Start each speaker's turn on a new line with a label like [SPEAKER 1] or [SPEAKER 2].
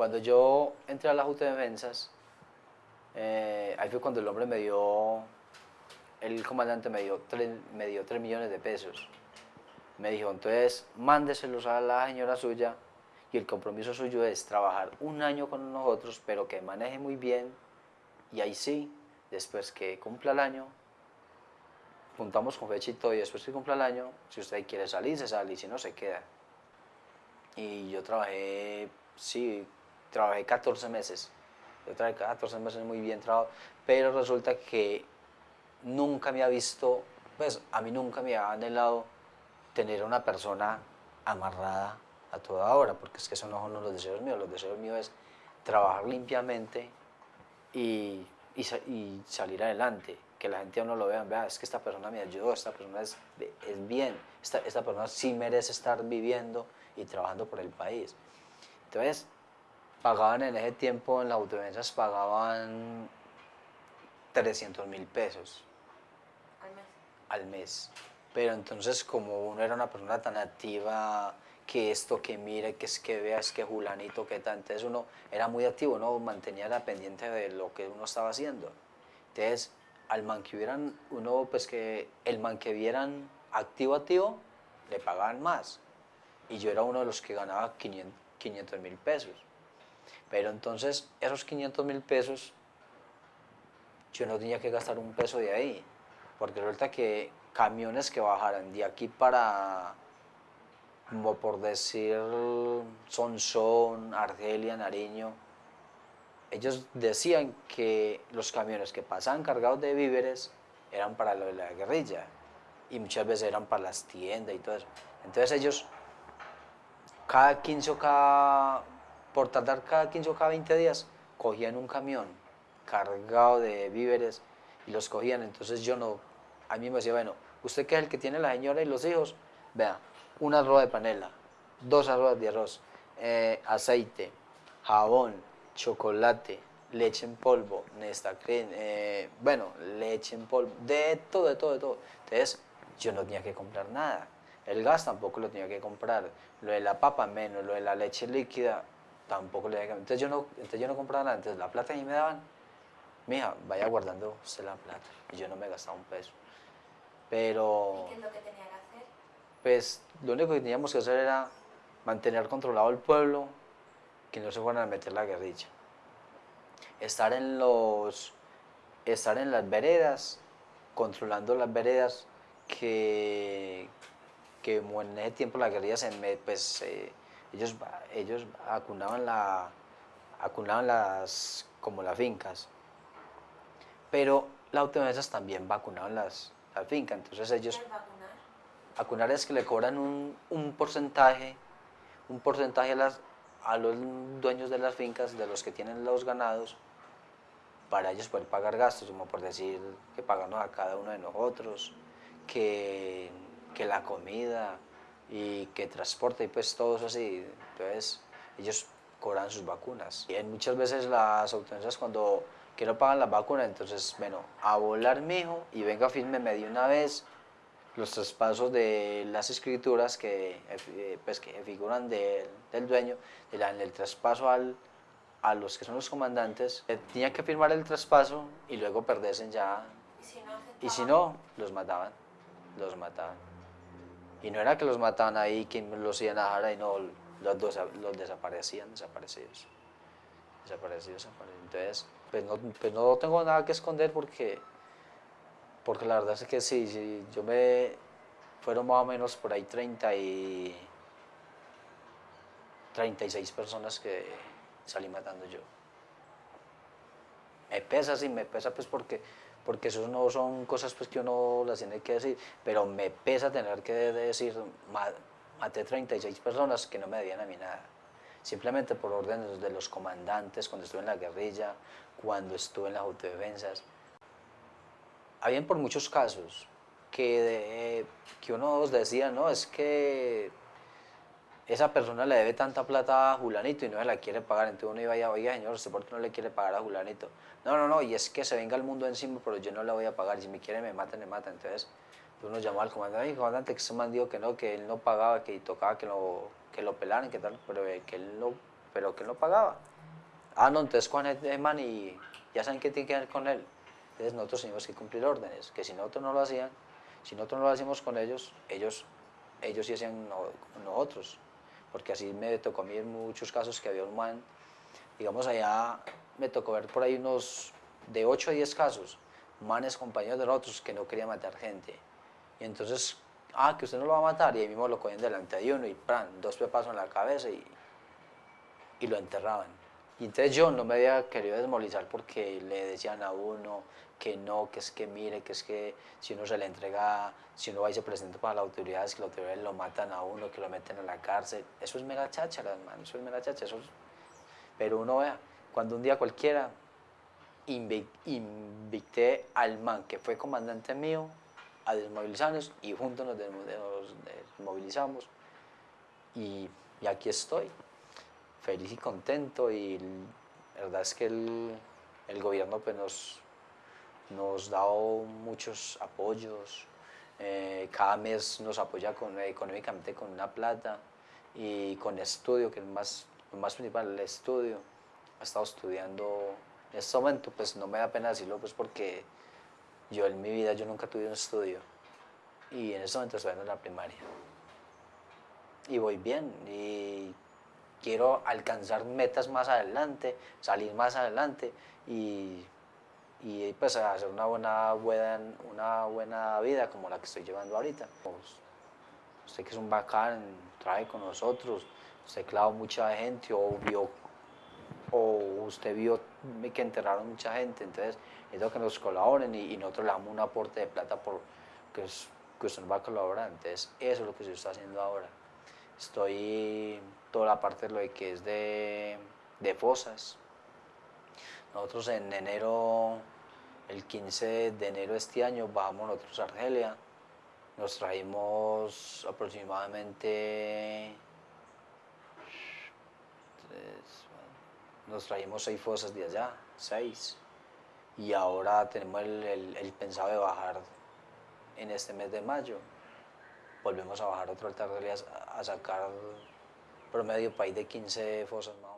[SPEAKER 1] Cuando yo entré a la Junta de Defensas, eh, ahí fue cuando el hombre me dio, el comandante me dio, 3, me dio 3 millones de pesos. Me dijo, entonces mándeselos a la señora suya y el compromiso suyo es trabajar un año con nosotros, pero que maneje muy bien y ahí sí, después que cumpla el año, juntamos con todo y después que cumpla el año, si usted quiere salir, se sale y si no, se queda. Y yo trabajé, sí, trabajé 14 meses. Yo trabajé 14 meses muy bien trabajado, pero resulta que nunca me ha visto, pues a mí nunca me ha anhelado tener una persona amarrada a toda hora, porque es que eso no son los deseos míos, los deseos míos es trabajar limpiamente y, y, salir adelante, que la gente a uno lo vea, vea, es que esta persona me ayudó, esta persona es, es bien, esta, esta persona sí merece estar viviendo y trabajando por el país. Entonces, pagaban en ese tiempo, en las autodefensas pagaban 300 mil pesos.
[SPEAKER 2] Al mes.
[SPEAKER 1] Al mes. Pero entonces como uno era una persona tan activa, que esto, que mire, que es que vea, es que Julanito, que tal, entonces uno era muy activo, uno mantenía la pendiente de lo que uno estaba haciendo. Entonces, al man que hubieran, uno, pues que el man que vieran activo, activo, le pagaban más. Y yo era uno de los que ganaba 500 mil pesos. Pero entonces, esos 500 mil pesos, yo no tenía que gastar un peso de ahí. Porque resulta que camiones que bajaran de aquí para, como por decir, Sonsón, Argelia, Nariño, ellos decían que los camiones que pasaban cargados de víveres eran para la guerrilla y muchas veces eran para las tiendas y todo eso. Entonces ellos, cada 15 o cada, por tardar cada 15 o cada 20 días, cogían un camión cargado de víveres y los cogían. Entonces yo no, a mí me decía, bueno, usted que es el que tiene la señora y los hijos, vea, una arroz de panela, dos arroz de arroz, eh, aceite, jabón, chocolate, leche en polvo, Nesta eh, bueno, leche en polvo, de todo, de todo, de todo. Entonces, yo no tenía que comprar nada. El gas tampoco lo tenía que comprar. Lo de la papa menos, lo de la leche líquida tampoco le que Entonces yo no, entonces yo no compraba nada. Entonces la plata ahí me daban, mija, vaya guardando usted la plata. Y yo no me gastaba un peso. Pero...
[SPEAKER 2] ¿Y qué es lo que tenía que hacer?
[SPEAKER 1] Pues lo único que teníamos que hacer era mantener controlado el pueblo, que no se fueran a meter la guerrilla. Estar en los... Estar en las veredas, controlando las veredas, que, que en ese tiempo la guerrilla se pues eh, ellos, ellos acunaban, la, acunaban las, como las fincas, pero las autodefensas también vacunaban las, las fincas, entonces ellos...
[SPEAKER 2] Vacunar
[SPEAKER 1] es que le cobran un, un porcentaje, un porcentaje a, las, a los dueños de las fincas, de los que tienen los ganados, para ellos poder pagar gastos, como por decir que pagamos a cada uno de nosotros, que, que la comida y que transporte y pues todo eso así. Entonces ellos cobran sus vacunas. Y muchas veces las autoridades cuando que no pagan las vacunas, entonces, bueno, a volar mijo y venga fírmeme de una vez los traspasos de las escrituras que, eh, pues, que figuran del dueño, en el traspaso al, a los que son los comandantes, eh, tenía que firmar el traspaso y luego perderse ya.
[SPEAKER 2] ¿Y si no
[SPEAKER 1] Y si no, los mataban los mataban. Y no era que los mataban ahí, que los iban a dejar y no, los, los desaparecían, desaparecidos. Desaparecidos, desaparecidos. Entonces, pues no, pues no tengo nada que esconder porque, porque la verdad es que sí, sí, yo me, fueron más o menos por ahí 30 y 36 personas que salí matando yo. Me pesa, sí, me pesa pues porque porque eso no son cosas pues, que uno las tiene que decir, pero me pesa tener que decir, maté 36 personas que no me debían a mí nada, simplemente por órdenes de los comandantes, cuando estuve en la guerrilla, cuando estuve en las autodefensas. Habían por muchos casos que, que uno decía, no, es que esa persona le debe tanta plata a Julanito y no se la quiere pagar, entonces uno iba a oiga señor, ¿usted por qué no le quiere pagar a Julanito? No, no, no, y es que se venga el mundo encima, pero yo no le voy a pagar, si me quiere me mata, me mata, entonces uno llamó al comandante, ay comandante, que se me dijo que no, que él no pagaba, que tocaba que lo, que lo pelaran, que tal, pero que él no, pero que él no pagaba. Ah, no, entonces con el man y ya saben qué tiene que ver con él. Entonces nosotros teníamos que cumplir órdenes, que si nosotros no lo hacían, si nosotros no lo hacíamos con ellos, ellos, ellos sí hacían nosotros. Porque así me tocó a mí en muchos casos que había un man, digamos allá me tocó ver por ahí unos de 8 a 10 casos, manes compañeros de nosotros que no querían matar gente. Y entonces, ah, que usted no lo va a matar, y ahí mismo lo cogían delante de uno y plan, dos pepazos en la cabeza y, y lo enterraban. Y entonces yo no me había querido desmolizar porque le decían a uno que no, que es que mire, que es que si uno se le entrega, si uno va y se presenta para las autoridades, que las autoridades lo matan a uno, que lo meten a la cárcel. Eso es mera cháchara, hermano, eso es mera cháchara. Eso Pero uno vea, cuando un día cualquiera invité al man que fue comandante mío a desmovilizarnos y juntos nos, desmovilizamos y, y, aquí estoy, feliz y contento y la verdad es que el, el gobierno pues nos, nos da muchos apoyos, eh, cada mes nos apoya con, económicamente con una plata y con estudio, que es más, más principal, el estudio. Ha estado estudiando en este momento, pues no me da pena decirlo, pues porque yo en mi vida yo nunca tuve un estudio y en este momento estoy en la primaria. Y voy bien y quiero alcanzar metas más adelante, salir más adelante y, y pues hacer una buena, buena, una buena vida como la que estoy llevando ahorita. Pues, usted que es un bacán, trae con nosotros, usted clavó mucha gente o vio o usted vio que enterraron mucha gente, entonces lo que nos colaboren y, nosotros le damos un aporte de plata por que, que usted nos va a colaborar, entonces eso es lo que se está haciendo ahora. Estoy toda la parte de lo que es de, de fosas. Nosotros en enero, el 15 de enero de este año, bajamos nosotros a Argelia, nos traímos aproximadamente nos traímos seis fosas de allá, seis, y ahora tenemos el, pensado de bajar en este mes de mayo. Volvemos a bajar otro altar a, a sacar promedio país de 15 fosas más.